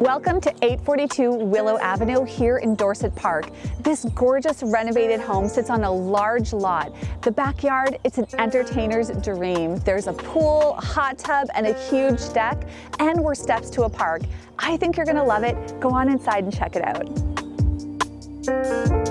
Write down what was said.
Welcome to 842 Willow Avenue here in Dorset Park. This gorgeous renovated home sits on a large lot. The backyard, it's an entertainer's dream. There's a pool, hot tub, and a huge deck, and we're steps to a park. I think you're gonna love it. Go on inside and check it out. Thank you.